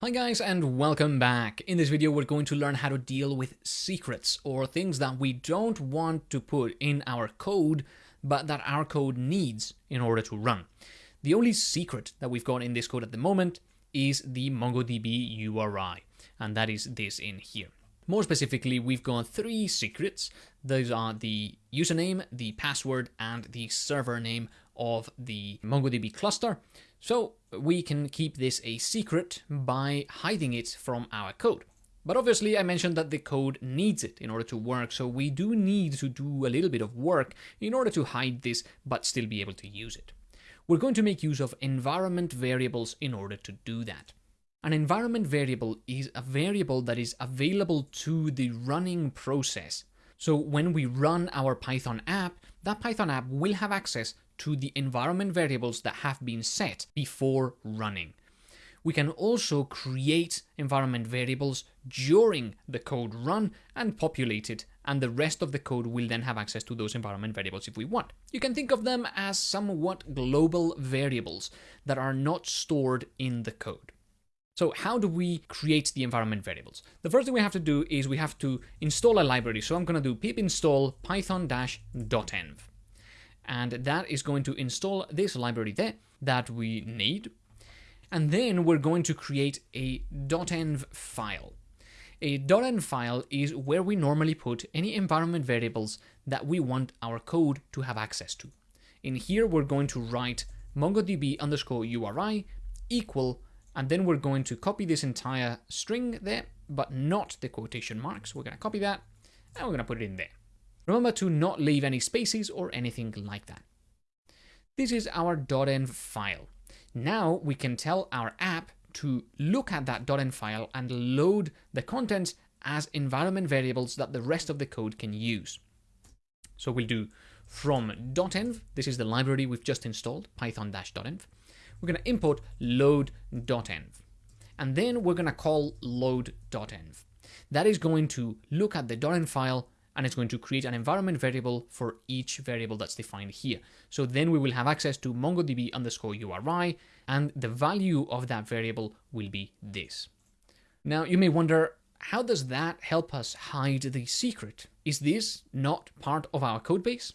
Hi guys and welcome back. In this video we're going to learn how to deal with secrets or things that we don't want to put in our code but that our code needs in order to run. The only secret that we've got in this code at the moment is the MongoDB URI and that is this in here. More specifically, we've got three secrets. Those are the username, the password, and the server name of the MongoDB cluster. So we can keep this a secret by hiding it from our code. But obviously I mentioned that the code needs it in order to work, so we do need to do a little bit of work in order to hide this but still be able to use it. We're going to make use of environment variables in order to do that. An environment variable is a variable that is available to the running process. So when we run our Python app, that Python app will have access to the environment variables that have been set before running. We can also create environment variables during the code run and populate it, and the rest of the code will then have access to those environment variables if we want. You can think of them as somewhat global variables that are not stored in the code. So how do we create the environment variables? The first thing we have to do is we have to install a library. So I'm going to do pip install python-dotenv and that is going to install this library there that we need. And then we're going to create a .env file. A .env file is where we normally put any environment variables that we want our code to have access to. In here, we're going to write mongodb underscore URI equal, and then we're going to copy this entire string there, but not the quotation marks. We're going to copy that, and we're going to put it in there. Remember to not leave any spaces or anything like that. This is our .env file. Now we can tell our app to look at that .env file and load the contents as environment variables that the rest of the code can use. So we'll do from .env, this is the library we've just installed, python-dotenv. We're going to import load_dotenv. And then we're going to call load_dotenv. That is going to look at the .env file and it's going to create an environment variable for each variable that's defined here. So then we will have access to mongodb underscore URI, and the value of that variable will be this. Now you may wonder, how does that help us hide the secret? Is this not part of our codebase?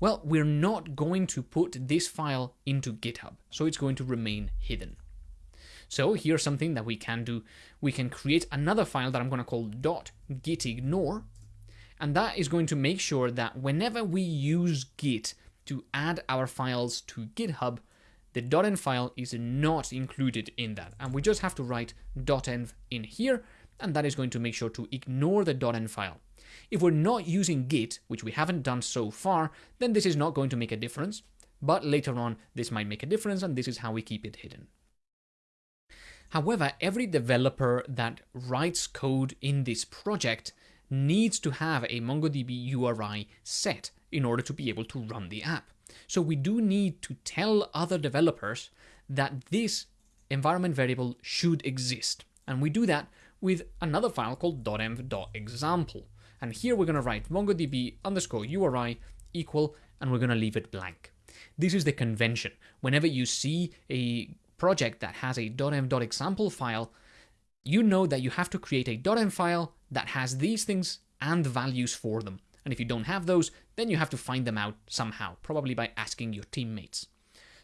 Well, we're not going to put this file into GitHub, so it's going to remain hidden. So here's something that we can do. We can create another file that I'm going to call .gitignore, and that is going to make sure that whenever we use Git to add our files to GitHub, the .env file is not included in that. And we just have to write .env in here, and that is going to make sure to ignore the .env file. If we're not using Git, which we haven't done so far, then this is not going to make a difference. But later on, this might make a difference, and this is how we keep it hidden. However, every developer that writes code in this project needs to have a MongoDB URI set in order to be able to run the app. So we do need to tell other developers that this environment variable should exist. And we do that with another file called .env.example. And here we're going to write mongodb underscore URI equal, and we're going to leave it blank. This is the convention. Whenever you see a project that has a .env.example file, you know that you have to create a .env file that has these things and values for them. And if you don't have those, then you have to find them out somehow, probably by asking your teammates.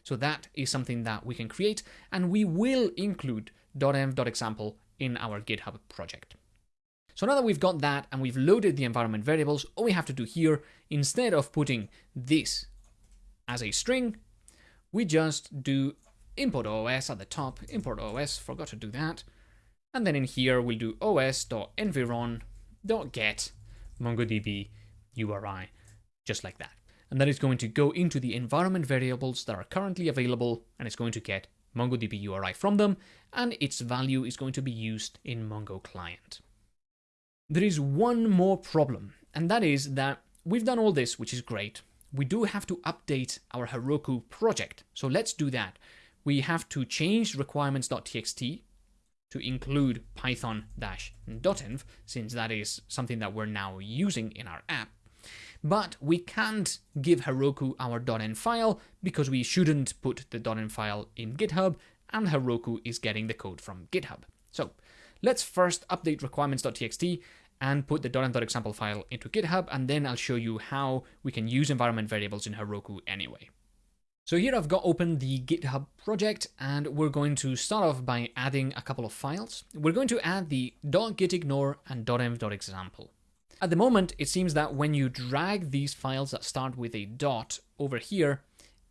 So that is something that we can create, and we will include .env.example in our GitHub project. So now that we've got that and we've loaded the environment variables, all we have to do here, instead of putting this as a string, we just do import OS at the top, import OS, forgot to do that, and then in here, we'll do os.environ.get MongoDB URI, just like that. And that is going to go into the environment variables that are currently available, and it's going to get MongoDB URI from them, and its value is going to be used in Mongo client. There is one more problem, and that is that we've done all this, which is great. We do have to update our Heroku project. So let's do that. We have to change requirements.txt to include python-dotenv, since that is something that we're now using in our app. But we can't give Heroku our .env file because we shouldn't put the .env file in GitHub, and Heroku is getting the code from GitHub. So let's first update requirements.txt and put the .env.example file into GitHub, and then I'll show you how we can use environment variables in Heroku anyway. So here I've got open the GitHub project and we're going to start off by adding a couple of files. We're going to add the .gitignore and .env.example. At the moment, it seems that when you drag these files that start with a dot over here,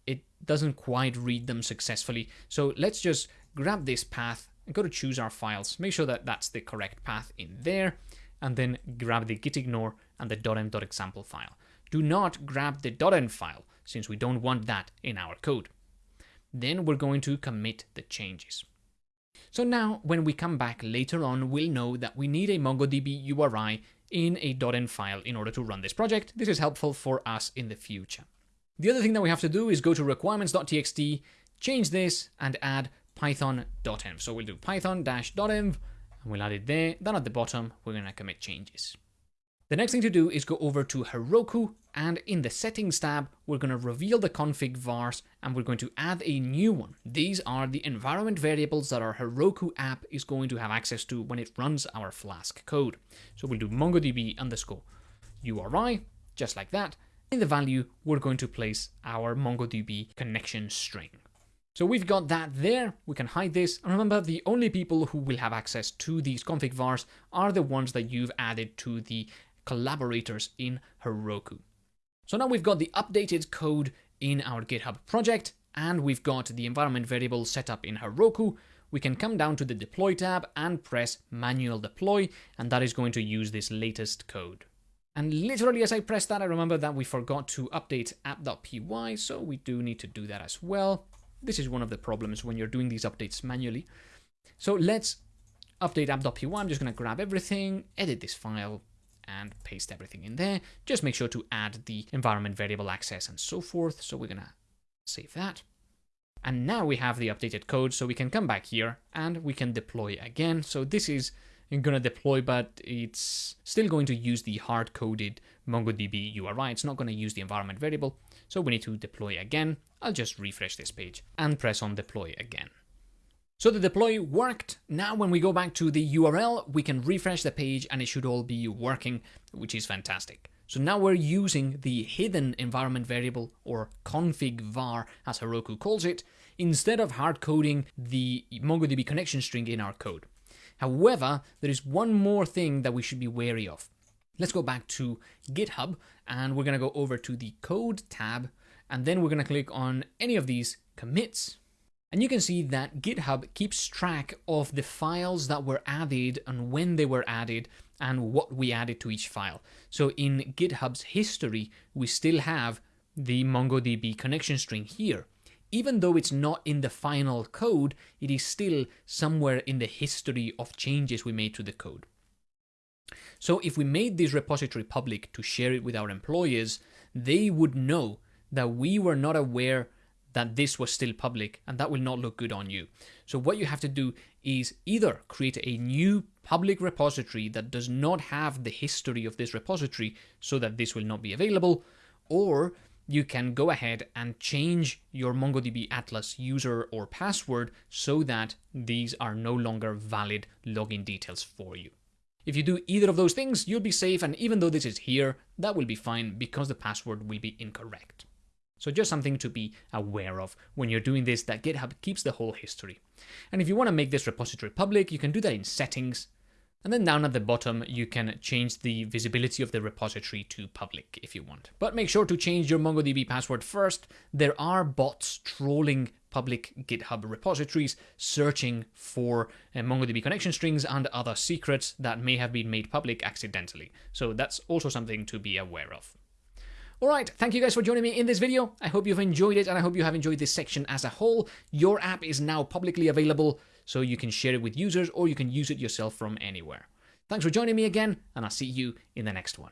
it doesn't quite read them successfully. So let's just grab this path and go to choose our files. Make sure that that's the correct path in there, and then grab the gitignore and the .env.example file. Do not grab the .env file, since we don't want that in our code. Then we're going to commit the changes. So now, when we come back later on, we'll know that we need a MongoDB URI in a .env file in order to run this project. This is helpful for us in the future. The other thing that we have to do is go to requirements.txt, change this, and add python-dotenv. So we'll do python-env, and we'll add it there. Then at the bottom, we're going to commit changes. The next thing to do is go over to Heroku and in the settings tab, we're going to reveal the config vars and we're going to add a new one. These are the environment variables that our Heroku app is going to have access to when it runs our Flask code. So we'll do MongoDB underscore URI, just like that. In the value, we're going to place our MongoDB connection string. So we've got that there, we can hide this, and remember the only people who will have access to these config vars are the ones that you've added to the collaborators in Heroku. So now we've got the updated code in our GitHub project, and we've got the environment variable set up in Heroku. We can come down to the deploy tab and press manual deploy, and that is going to use this latest code. And literally as I press that, I remember that we forgot to update app.py, so we do need to do that as well. This is one of the problems when you're doing these updates manually. So let's update app.py. I'm just going to grab everything, edit this file, and paste everything in there. Just make sure to add the environment variable access and so forth. So we're going to save that. And now we have the updated code, so we can come back here and we can deploy again. So this is going to deploy, but it's still going to use the hard-coded MongoDB URI. It's not going to use the environment variable. So we need to deploy again. I'll just refresh this page and press on deploy again. So the deploy worked. Now when we go back to the URL, we can refresh the page and it should all be working, which is fantastic. So now we're using the hidden environment variable or config var as Heroku calls it, instead of hard coding the MongoDB connection string in our code. However, there is one more thing that we should be wary of. Let's go back to GitHub and we're going to go over to the code tab and then we're going to click on any of these commits and you can see that GitHub keeps track of the files that were added and when they were added and what we added to each file. So in GitHub's history, we still have the MongoDB connection string here. Even though it's not in the final code, it is still somewhere in the history of changes we made to the code. So if we made this repository public to share it with our employers, they would know that we were not aware that this was still public and that will not look good on you. So what you have to do is either create a new public repository that does not have the history of this repository so that this will not be available, or you can go ahead and change your MongoDB Atlas user or password so that these are no longer valid login details for you. If you do either of those things, you'll be safe, and even though this is here, that will be fine because the password will be incorrect. So just something to be aware of when you're doing this that GitHub keeps the whole history. And if you want to make this repository public, you can do that in settings. And then down at the bottom, you can change the visibility of the repository to public if you want. But make sure to change your MongoDB password first. There are bots trolling public GitHub repositories searching for uh, MongoDB connection strings and other secrets that may have been made public accidentally. So that's also something to be aware of. Alright, thank you guys for joining me in this video. I hope you've enjoyed it and I hope you have enjoyed this section as a whole. Your app is now publicly available, so you can share it with users or you can use it yourself from anywhere. Thanks for joining me again, and I'll see you in the next one.